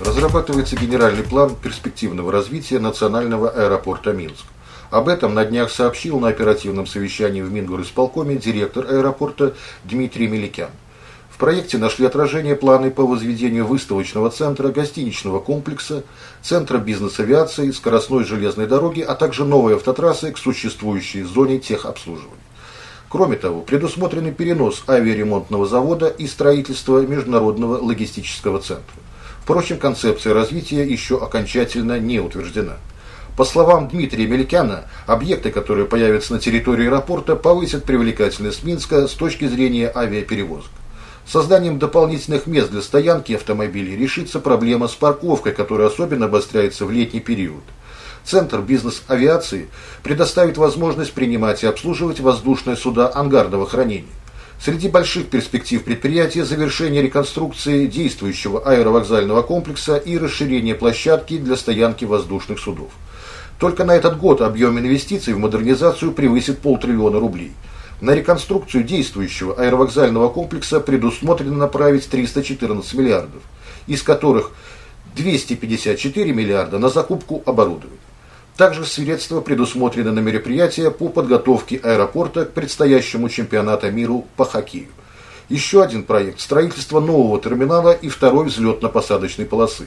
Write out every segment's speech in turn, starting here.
разрабатывается генеральный план перспективного развития национального аэропорта Минск. Об этом на днях сообщил на оперативном совещании в Мингорисполкоме директор аэропорта Дмитрий Меликян. В проекте нашли отражение планы по возведению выставочного центра, гостиничного комплекса, центра бизнес-авиации, скоростной железной дороги, а также новой автотрассы к существующей зоне техобслуживания. Кроме того, предусмотрен перенос авиаремонтного завода и строительство международного логистического центра. Впрочем, концепция развития еще окончательно не утверждена. По словам Дмитрия Мелькяна, объекты, которые появятся на территории аэропорта, повысят привлекательность Минска с точки зрения авиаперевозок. Созданием дополнительных мест для стоянки автомобилей решится проблема с парковкой, которая особенно обостряется в летний период. Центр бизнес-авиации предоставит возможность принимать и обслуживать воздушные суда ангарного хранения. Среди больших перспектив предприятия завершение реконструкции действующего аэровокзального комплекса и расширение площадки для стоянки воздушных судов. Только на этот год объем инвестиций в модернизацию превысит полтриллиона рублей – на реконструкцию действующего аэровокзального комплекса предусмотрено направить 314 миллиардов, из которых 254 миллиарда на закупку оборудования. Также средства предусмотрены на мероприятия по подготовке аэропорта к предстоящему чемпионату мира по хоккею. Еще один проект – строительство нового терминала и второй взлетно-посадочной полосы.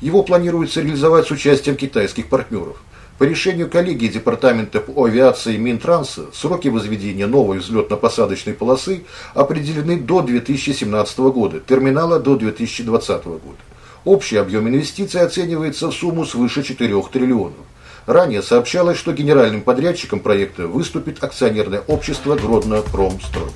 Его планируется реализовать с участием китайских партнеров – по решению коллегии Департамента по авиации Минтранса сроки возведения новой взлетно-посадочной полосы определены до 2017 года, терминала до 2020 года. Общий объем инвестиций оценивается в сумму свыше 4 триллионов. Ранее сообщалось, что генеральным подрядчиком проекта выступит акционерное общество «Гродно Промстрой».